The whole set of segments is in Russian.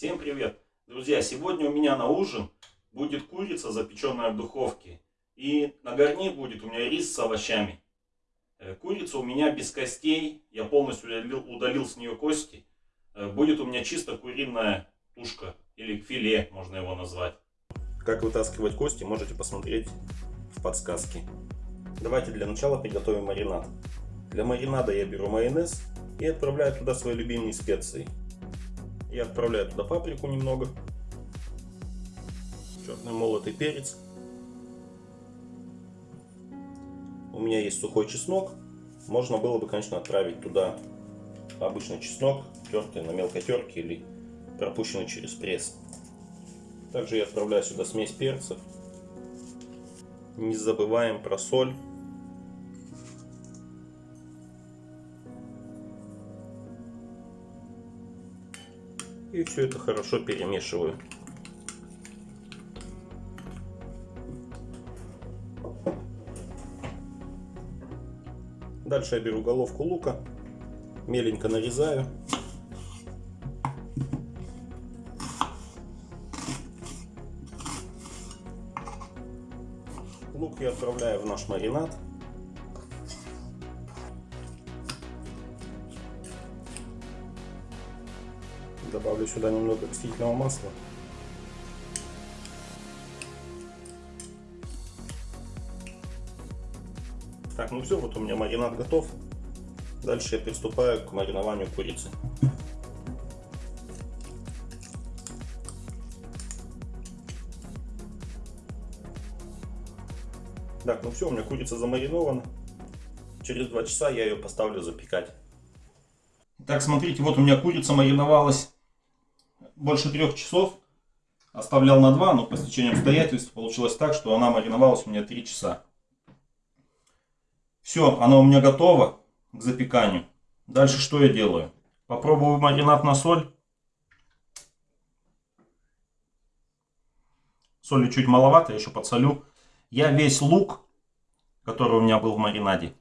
Всем привет! Друзья, сегодня у меня на ужин будет курица, запеченная в духовке. И на гарнир будет у меня рис с овощами. Э, курица у меня без костей, я полностью удалил, удалил с нее кости. Э, будет у меня чисто куриная тушка, или филе можно его назвать. Как вытаскивать кости, можете посмотреть в подсказке. Давайте для начала приготовим маринад. Для маринада я беру майонез и отправляю туда свои любимые специи. Я отправляю туда паприку немного, черный молотый перец. У меня есть сухой чеснок. Можно было бы, конечно, отправить туда обычный чеснок, тертый на мелкой терке или пропущенный через пресс. Также я отправляю сюда смесь перцев. Не забываем про соль. И все это хорошо перемешиваю. Дальше я беру головку лука, меленько нарезаю. Лук я отправляю в наш маринад. Добавлю сюда немного растительного масла. Так, ну все, вот у меня маринад готов. Дальше я приступаю к маринованию курицы. Так, ну все, у меня курица замаринована. Через два часа я ее поставлю запекать. Так, смотрите, вот у меня курица мариновалась больше трех часов. Оставлял на два, но по стечению обстоятельств получилось так, что она мариновалась у меня три часа. Все, оно у меня готово к запеканию. Дальше что я делаю? Попробую маринад на соль. Соли чуть маловато, я еще подсолю. Я весь лук, который у меня был в маринаде,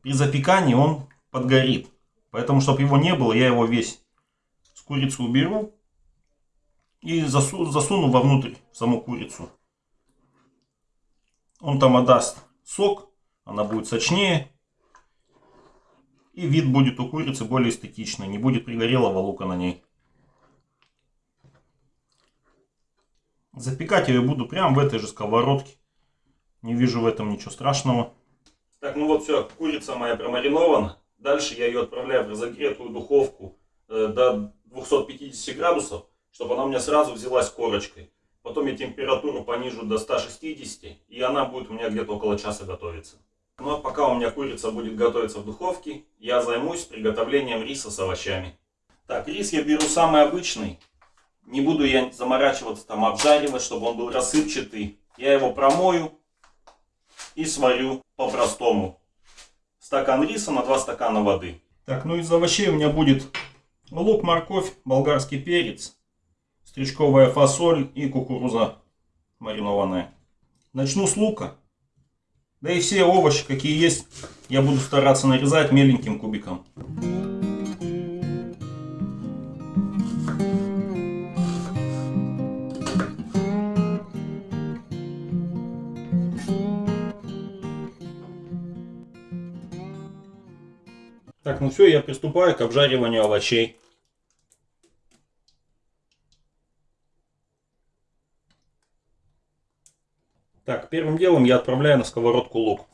при запекании он подгорит. Поэтому, чтобы его не было, я его весь с курицы уберу и засу, засуну вовнутрь саму курицу. Он там отдаст сок она будет сочнее. И вид будет у курицы более эстетичный. Не будет пригорелого лука на ней. Запекать ее буду прямо в этой же сковородке. Не вижу в этом ничего страшного. Так, ну вот все, курица моя промаринована. Дальше я ее отправляю в разогретую духовку э, до 250 градусов, чтобы она у меня сразу взялась корочкой. Потом я температуру понижу до 160, и она будет у меня где-то около часа готовиться. Ну а пока у меня курица будет готовиться в духовке, я займусь приготовлением риса с овощами. Так, рис я беру самый обычный. Не буду я заморачиваться там обжаривать, чтобы он был рассыпчатый. Я его промою и сварю по-простому. Стакан риса на 2 стакана воды. Так, ну из овощей у меня будет лук, морковь, болгарский перец, стручковая фасоль и кукуруза маринованная. Начну с лука. Да и все овощи, какие есть, я буду стараться нарезать меленьким кубиком. Так, ну все, я приступаю к обжариванию овощей. Так, первым делом я отправляю на сковородку лук.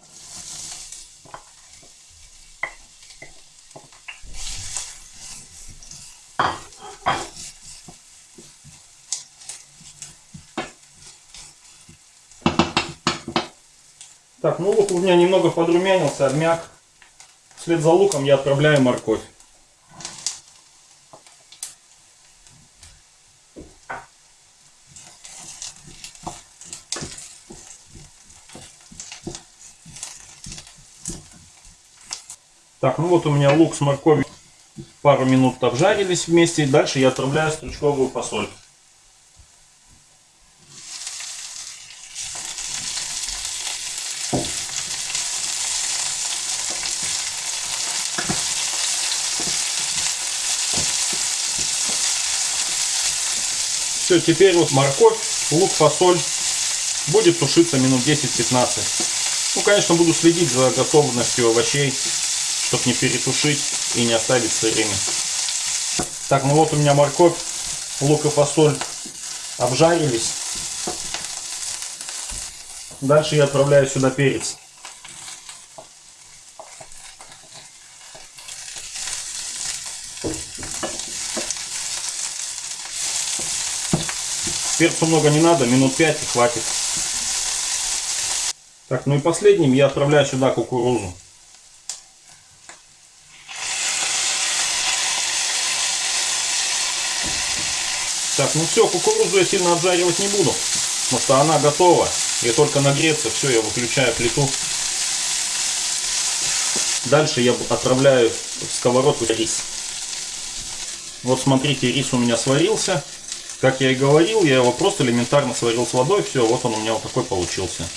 Так, ну лук у меня немного подрумянился, обмяк. Вслед за луком я отправляю морковь. Так, ну вот у меня лук с морковью пару минут обжарились вместе. И дальше я отправляю стручковую фасоль. Все, теперь вот морковь, лук, фасоль будет тушиться минут 10-15. Ну, конечно, буду следить за готовностью овощей, чтобы не перетушить и не оставить сырыми. Так, ну вот у меня морковь, лук и фасоль обжарились. Дальше я отправляю сюда перец. Перцу много не надо, минут 5 и хватит. Так, ну и последним я отправляю сюда кукурузу. Так, ну все, кукурузу я сильно обжаривать не буду, потому что она готова. И только нагреться, все, я выключаю плиту. Дальше я отправляю в сковородку рис. Вот смотрите, рис у меня сварился. Как я и говорил, я его просто элементарно сварил с водой. Все, вот он у меня вот такой получился.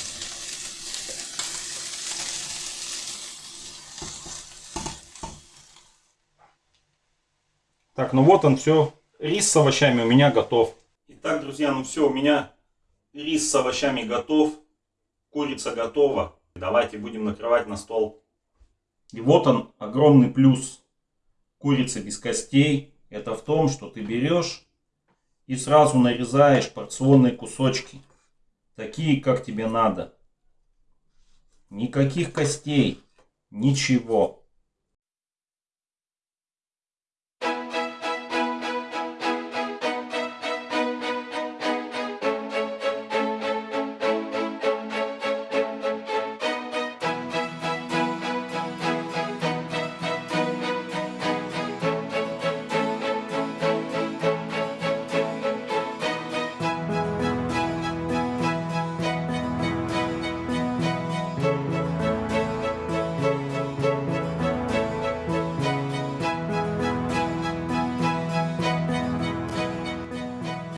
Так, ну вот он все. Рис с овощами у меня готов. Итак, друзья, ну все, у меня рис с овощами готов. Курица готова. Давайте будем накрывать на стол. И вот он, огромный плюс курицы без костей. Это в том, что ты берешь и сразу нарезаешь порционные кусочки. Такие, как тебе надо. Никаких костей. Ничего.